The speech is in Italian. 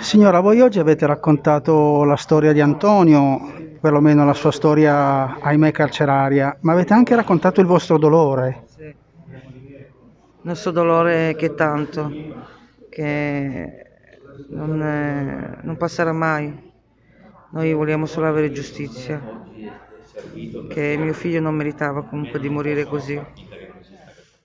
Signora, voi oggi avete raccontato la storia di Antonio, perlomeno la sua storia, ahimè, carceraria, ma avete anche raccontato il vostro dolore. Sì. Il nostro dolore è che tanto, che non, è- non passerà mai. Noi vogliamo solo avere giustizia, che mio figlio non meritava comunque di morire così.